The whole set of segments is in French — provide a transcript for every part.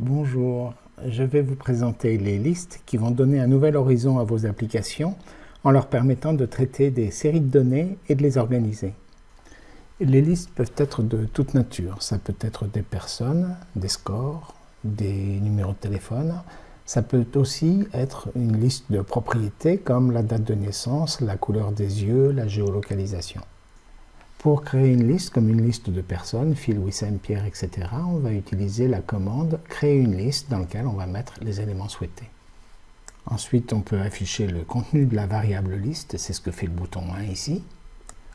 Bonjour, je vais vous présenter les listes qui vont donner un nouvel horizon à vos applications en leur permettant de traiter des séries de données et de les organiser. Les listes peuvent être de toute nature. Ça peut être des personnes, des scores, des numéros de téléphone. Ça peut aussi être une liste de propriétés comme la date de naissance, la couleur des yeux, la géolocalisation. Pour créer une liste, comme une liste de personnes, Phil, Wissam, Pierre, etc., on va utiliser la commande « créer une liste » dans laquelle on va mettre les éléments souhaités. Ensuite, on peut afficher le contenu de la variable liste, c'est ce que fait le bouton 1 ici,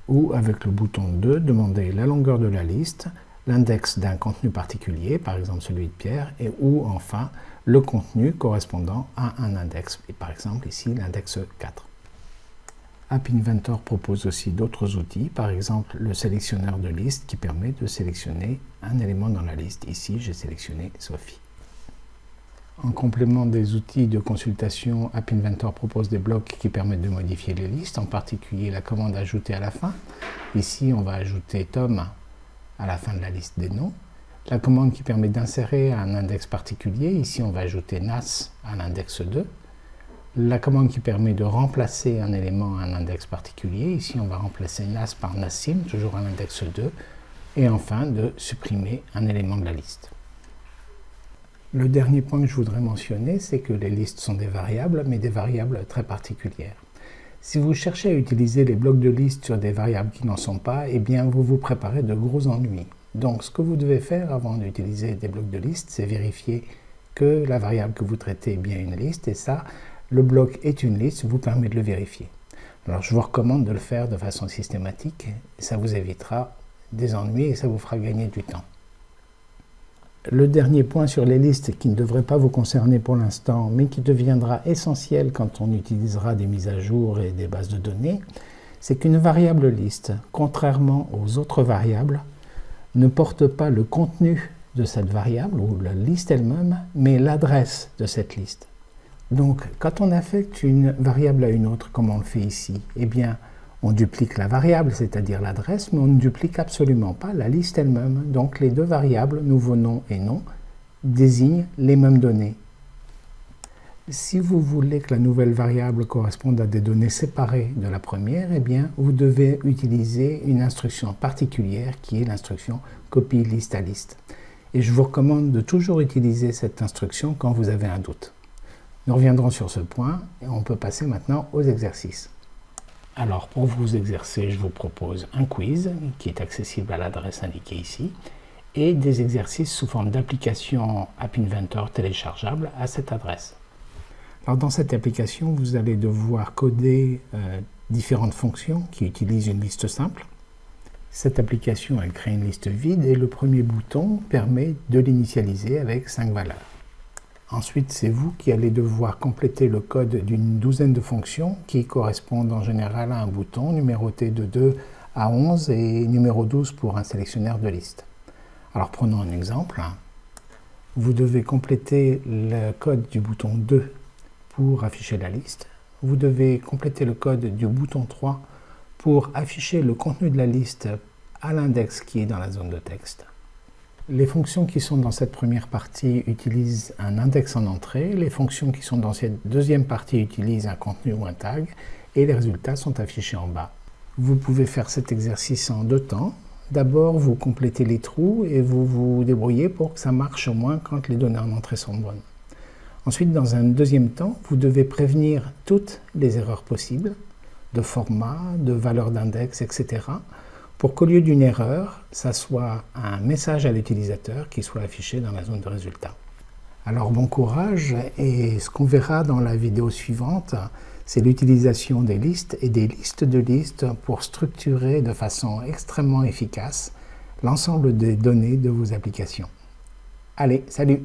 ou avec le bouton 2, demander la longueur de la liste, l'index d'un contenu particulier, par exemple celui de Pierre, et ou enfin le contenu correspondant à un index, et par exemple ici l'index 4. App Inventor propose aussi d'autres outils, par exemple le sélectionneur de liste qui permet de sélectionner un élément dans la liste. Ici, j'ai sélectionné Sophie. En complément des outils de consultation, App Inventor propose des blocs qui permettent de modifier les listes, en particulier la commande ajouter à la fin. Ici, on va ajouter Tom à la fin de la liste des noms. La commande qui permet d'insérer un index particulier, ici on va ajouter NAS à l'index 2 la commande qui permet de remplacer un élément à un index particulier. Ici, on va remplacer NAS par NASIM, toujours à l'index 2. Et enfin, de supprimer un élément de la liste. Le dernier point que je voudrais mentionner, c'est que les listes sont des variables, mais des variables très particulières. Si vous cherchez à utiliser les blocs de liste sur des variables qui n'en sont pas, eh bien vous vous préparez de gros ennuis. Donc ce que vous devez faire avant d'utiliser des blocs de liste, c'est vérifier que la variable que vous traitez est bien une liste, et ça, le bloc est une liste vous permet de le vérifier. Alors je vous recommande de le faire de façon systématique, ça vous évitera des ennuis et ça vous fera gagner du temps. Le dernier point sur les listes qui ne devrait pas vous concerner pour l'instant, mais qui deviendra essentiel quand on utilisera des mises à jour et des bases de données, c'est qu'une variable liste, contrairement aux autres variables, ne porte pas le contenu de cette variable ou la liste elle-même, mais l'adresse de cette liste. Donc, quand on affecte une variable à une autre, comme on le fait ici, eh bien, on duplique la variable, c'est-à-dire l'adresse, mais on ne duplique absolument pas la liste elle-même. Donc, les deux variables, nouveau nom et nom, désignent les mêmes données. Si vous voulez que la nouvelle variable corresponde à des données séparées de la première, eh bien, vous devez utiliser une instruction particulière qui est l'instruction copie liste à liste. Et je vous recommande de toujours utiliser cette instruction quand vous avez un doute. Nous reviendrons sur ce point et on peut passer maintenant aux exercices. Alors pour vous exercer, je vous propose un quiz qui est accessible à l'adresse indiquée ici et des exercices sous forme d'application App Inventor téléchargeable à cette adresse. Alors dans cette application, vous allez devoir coder euh, différentes fonctions qui utilisent une liste simple. Cette application, elle crée une liste vide et le premier bouton permet de l'initialiser avec cinq valeurs. Ensuite, c'est vous qui allez devoir compléter le code d'une douzaine de fonctions qui correspondent en général à un bouton numéroté de 2 à 11 et numéro 12 pour un sélectionneur de liste. Alors prenons un exemple. Vous devez compléter le code du bouton 2 pour afficher la liste. Vous devez compléter le code du bouton 3 pour afficher le contenu de la liste à l'index qui est dans la zone de texte. Les fonctions qui sont dans cette première partie utilisent un index en entrée, les fonctions qui sont dans cette deuxième partie utilisent un contenu ou un tag, et les résultats sont affichés en bas. Vous pouvez faire cet exercice en deux temps. D'abord, vous complétez les trous et vous vous débrouillez pour que ça marche au moins quand les données en entrée sont bonnes. Ensuite, dans un deuxième temps, vous devez prévenir toutes les erreurs possibles, de format, de valeur d'index, etc., pour qu'au lieu d'une erreur, ça soit un message à l'utilisateur qui soit affiché dans la zone de résultat. Alors bon courage et ce qu'on verra dans la vidéo suivante, c'est l'utilisation des listes et des listes de listes pour structurer de façon extrêmement efficace l'ensemble des données de vos applications. Allez, salut